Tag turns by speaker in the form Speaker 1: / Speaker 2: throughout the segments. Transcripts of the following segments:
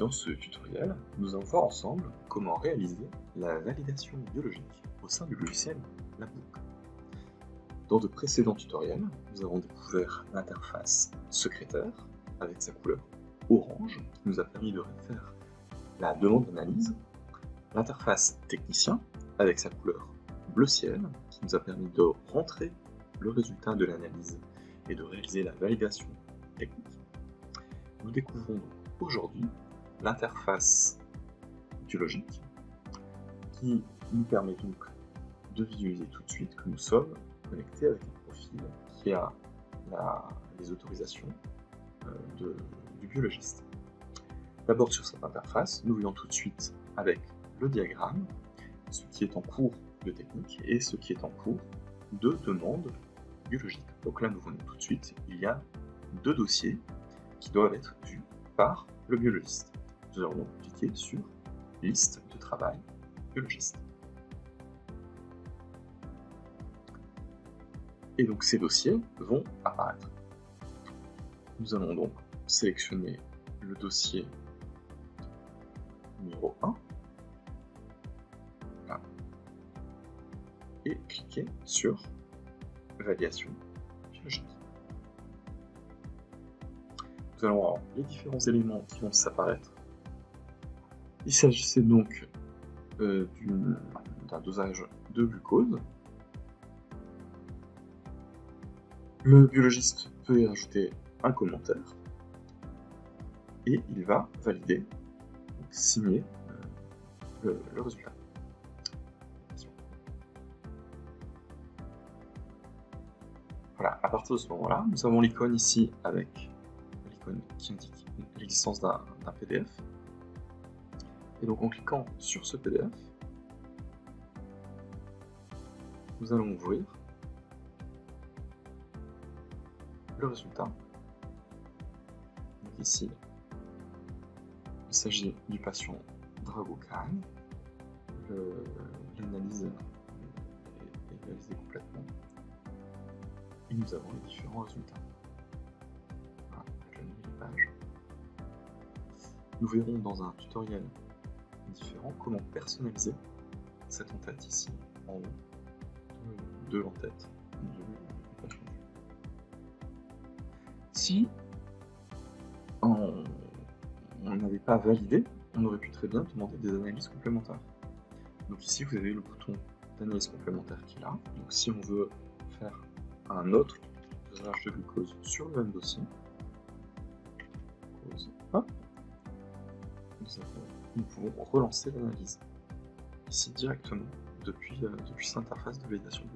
Speaker 1: Dans ce tutoriel, nous allons voir ensemble comment réaliser la validation biologique au sein du logiciel Labbook. Dans de précédents tutoriels, nous avons découvert l'interface secrétaire avec sa couleur orange qui nous a permis de faire la demande d'analyse, l'interface technicien avec sa couleur bleu ciel qui nous a permis de rentrer le résultat de l'analyse et de réaliser la validation technique. Nous découvrons aujourd'hui l'interface biologique qui nous permet donc de visualiser tout de suite que nous sommes connectés avec un profil qui a les autorisations euh, du biologiste. D'abord sur cette interface, nous voyons tout de suite avec le diagramme ce qui est en cours de technique et ce qui est en cours de demande biologique. Donc là, nous voyons tout de suite, il y a deux dossiers qui doivent être vus par le biologiste. Nous allons donc cliquer sur liste de travail biologiste. Et donc ces dossiers vont apparaître. Nous allons donc sélectionner le dossier numéro 1 et cliquer sur validation biologique. Nous allons avoir les différents éléments qui vont s'apparaître. Il s'agissait donc euh, d'un dosage de glucose. Le biologiste peut y rajouter un commentaire et il va valider, signer euh, le résultat. Voilà, à partir de ce moment-là, nous avons l'icône ici avec l'icône qui indique l'existence d'un PDF. Et donc en cliquant sur ce PDF, nous allons ouvrir le résultat. Ici, il s'agit du patient Drago-Khan. L'analyse est réalisée complètement et nous avons les différents résultats. Voilà, avec la nouvelle page. Nous verrons dans un tutoriel différent comment personnaliser cette en-tête ici, en haut, de, l'entête Si on n'avait pas validé, on aurait pu très bien demander des analyses complémentaires. Donc ici, vous avez le bouton d'analyse complémentaire qui est là. Donc si on veut faire un autre dosage de glucose sur le même dossier. Nous, pouvons relancer l'analyse ici directement depuis, euh, depuis cette interface de validation de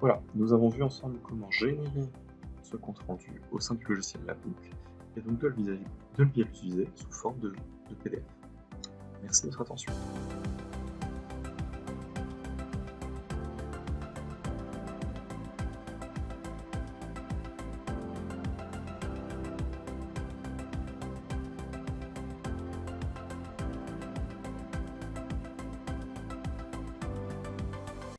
Speaker 1: Voilà, nous avons vu ensemble comment générer ce compte rendu au sein du logiciel Labbook et donc de le, utiliser sous forme de PDF. Merci de votre attention.